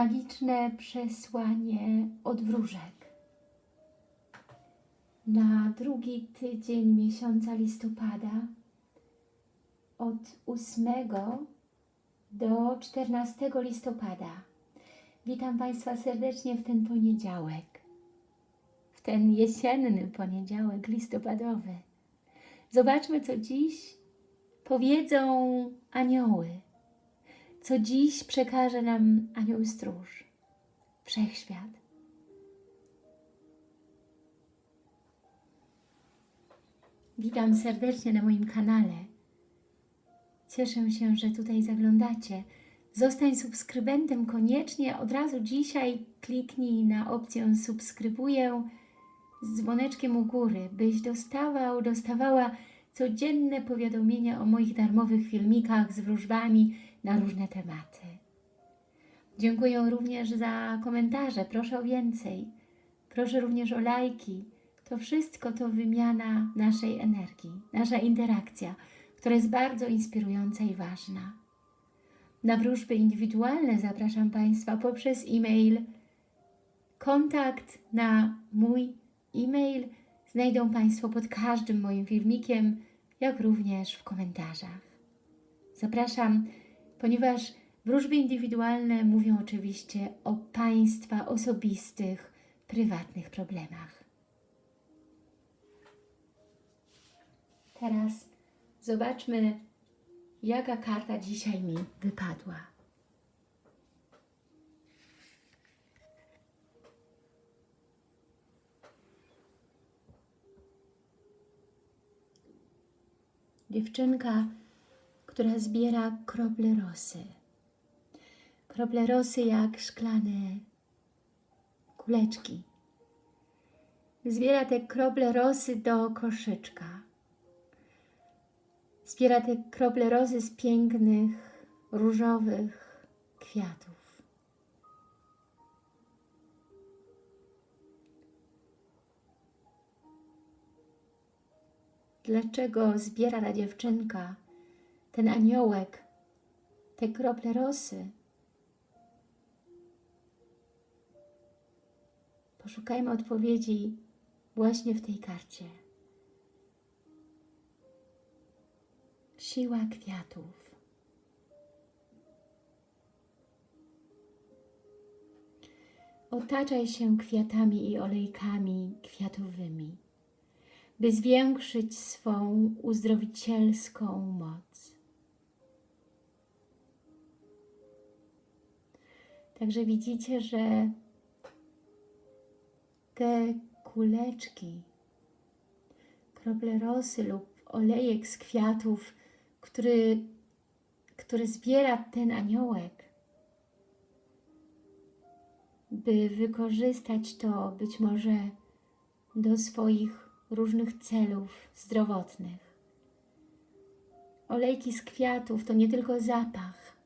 magiczne przesłanie od wróżek na drugi tydzień miesiąca listopada od 8 do 14 listopada. Witam Państwa serdecznie w ten poniedziałek, w ten jesienny poniedziałek listopadowy. Zobaczmy, co dziś powiedzą anioły co dziś przekaże nam Anioł Stróż, Wszechświat. Witam serdecznie na moim kanale. Cieszę się, że tutaj zaglądacie. Zostań subskrybentem koniecznie. Od razu dzisiaj kliknij na opcję subskrybuję z dzwoneczkiem u góry, byś dostawał, dostawała codzienne powiadomienia o moich darmowych filmikach z wróżbami, na różne tematy. Dziękuję również za komentarze, proszę o więcej. Proszę również o lajki. To wszystko to wymiana naszej energii, nasza interakcja, która jest bardzo inspirująca i ważna. Na wróżby indywidualne zapraszam Państwa poprzez e-mail. Kontakt na mój e-mail znajdą Państwo pod każdym moim filmikiem, jak również w komentarzach. Zapraszam ponieważ wróżby indywidualne mówią oczywiście o Państwa osobistych, prywatnych problemach. Teraz zobaczmy, jaka karta dzisiaj mi wypadła. Dziewczynka która zbiera krople rosy. Krople rosy jak szklane kuleczki. Zbiera te krople rosy do koszyczka. Zbiera te krople rosy z pięknych, różowych kwiatów. Dlaczego zbiera ta dziewczynka ten aniołek, te krople rosy. Poszukajmy odpowiedzi właśnie w tej karcie. Siła kwiatów. Otaczaj się kwiatami i olejkami kwiatowymi, by zwiększyć swą uzdrowicielską moc. Także widzicie, że te kuleczki, krople rosy lub olejek z kwiatów, który, który zbiera ten aniołek, by wykorzystać to być może do swoich różnych celów zdrowotnych. Olejki z kwiatów to nie tylko zapach,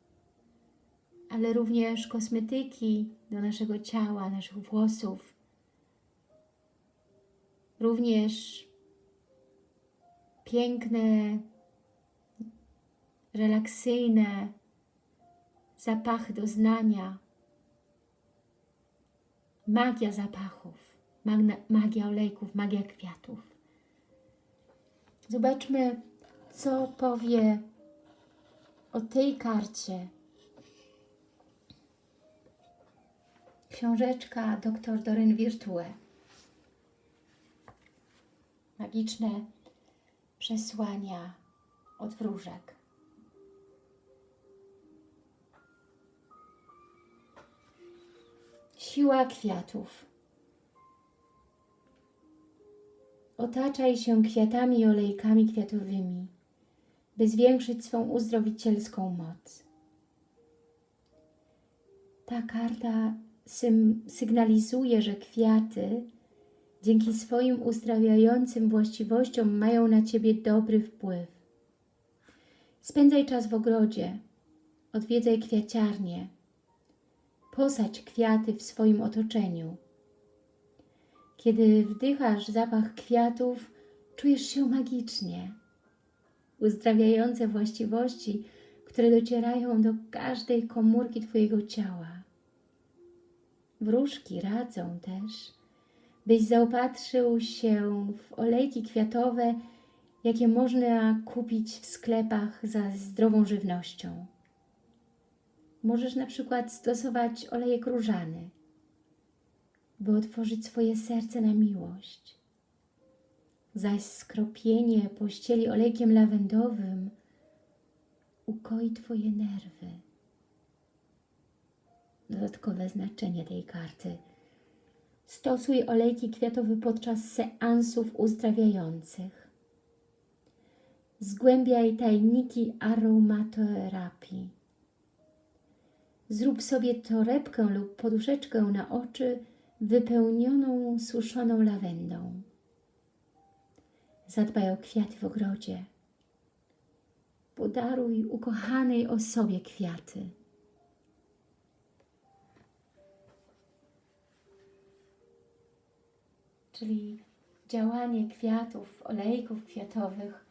ale również kosmetyki do naszego ciała, naszych włosów. Również piękne, relaksyjne zapachy doznania, magia zapachów, magia olejków, magia kwiatów. Zobaczmy, co powie o tej karcie książeczka dr Doryn Virtue. Magiczne przesłania od wróżek. Siła kwiatów. Otaczaj się kwiatami i olejkami kwiatowymi, by zwiększyć swą uzdrowicielską moc. Ta karta sygnalizuje, że kwiaty dzięki swoim uzdrawiającym właściwościom mają na Ciebie dobry wpływ. Spędzaj czas w ogrodzie, odwiedzaj kwiaciarnię, posadź kwiaty w swoim otoczeniu. Kiedy wdychasz zapach kwiatów, czujesz się magicznie. Uzdrawiające właściwości, które docierają do każdej komórki Twojego ciała. Wróżki radzą też, byś zaopatrzył się w olejki kwiatowe, jakie można kupić w sklepach za zdrową żywnością. Możesz na przykład stosować olejek różany, by otworzyć swoje serce na miłość. Zaś skropienie pościeli olejkiem lawendowym ukoi Twoje nerwy. Dodatkowe znaczenie tej karty. Stosuj olejki kwiatowe podczas seansów uzdrawiających. Zgłębiaj tajniki aromaterapii. Zrób sobie torebkę lub poduszeczkę na oczy wypełnioną suszoną lawendą. Zadbaj o kwiaty w ogrodzie. Podaruj ukochanej osobie kwiaty. Czyli działanie kwiatów, olejków kwiatowych,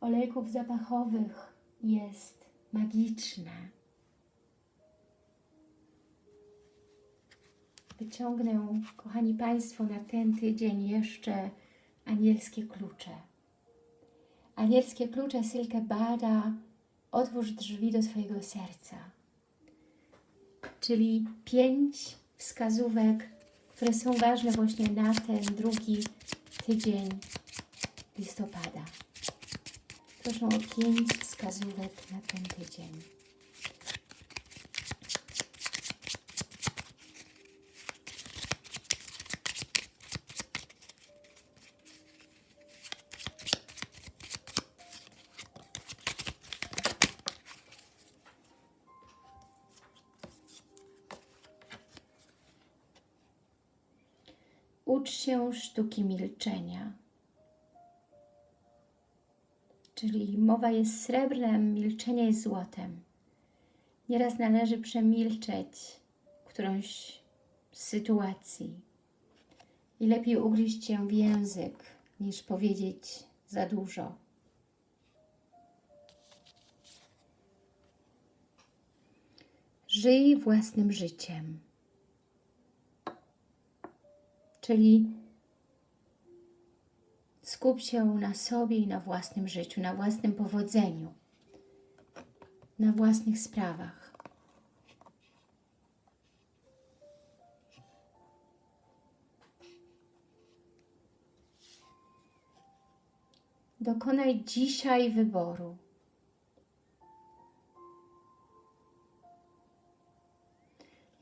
olejków zapachowych jest magiczne. Wyciągnę, kochani Państwo, na ten tydzień jeszcze anielskie klucze. Anielskie klucze Silke Bada otwórz drzwi do swojego serca. Czyli pięć wskazówek, które są ważne właśnie na ten drugi tydzień listopada. Proszę o pięć wskazówek na ten tydzień. Ucz się sztuki milczenia. Czyli mowa jest srebrem, milczenie jest złotem. Nieraz należy przemilczeć którąś sytuacji i lepiej ugryźć się w język, niż powiedzieć za dużo. Żyj własnym życiem. Czyli skup się na sobie i na własnym życiu, na własnym powodzeniu, na własnych sprawach. Dokonaj dzisiaj wyboru.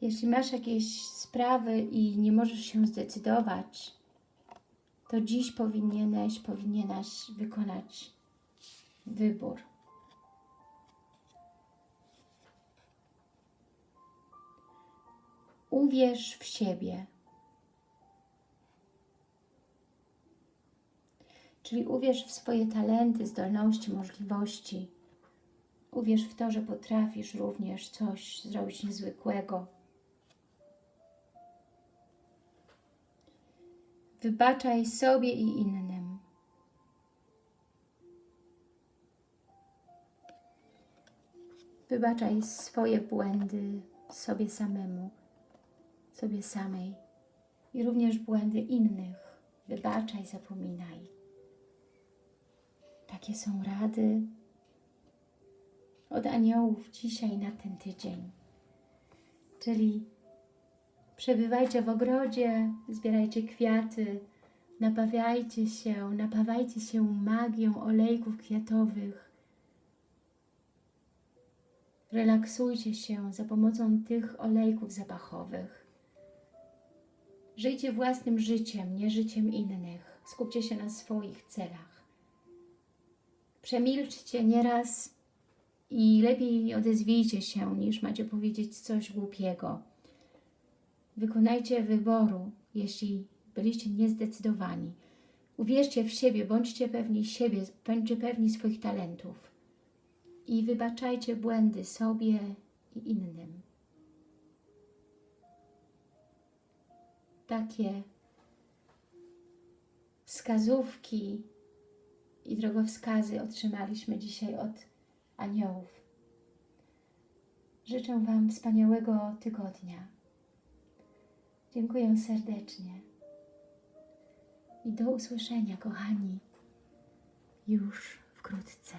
Jeśli masz jakieś sprawy i nie możesz się zdecydować, to dziś powinieneś, powinieneś wykonać wybór. Uwierz w siebie. Czyli uwierz w swoje talenty, zdolności, możliwości. Uwierz w to, że potrafisz również coś zrobić niezwykłego. Wybaczaj sobie i innym. Wybaczaj swoje błędy sobie samemu, sobie samej i również błędy innych. Wybaczaj, zapominaj. Takie są rady od aniołów dzisiaj na ten tydzień. Czyli Przebywajcie w ogrodzie, zbierajcie kwiaty, napawiajcie się, napawajcie się magią olejków kwiatowych. Relaksujcie się za pomocą tych olejków zapachowych. Żyjcie własnym życiem, nie życiem innych. Skupcie się na swoich celach. Przemilczcie nieraz i lepiej odezwijcie się, niż macie powiedzieć coś głupiego. Wykonajcie wyboru, jeśli byliście niezdecydowani. Uwierzcie w siebie, bądźcie pewni siebie, bądźcie pewni swoich talentów. I wybaczajcie błędy sobie i innym. Takie wskazówki i drogowskazy otrzymaliśmy dzisiaj od aniołów. Życzę Wam wspaniałego tygodnia Dziękuję serdecznie. I do usłyszenia, kochani, już wkrótce.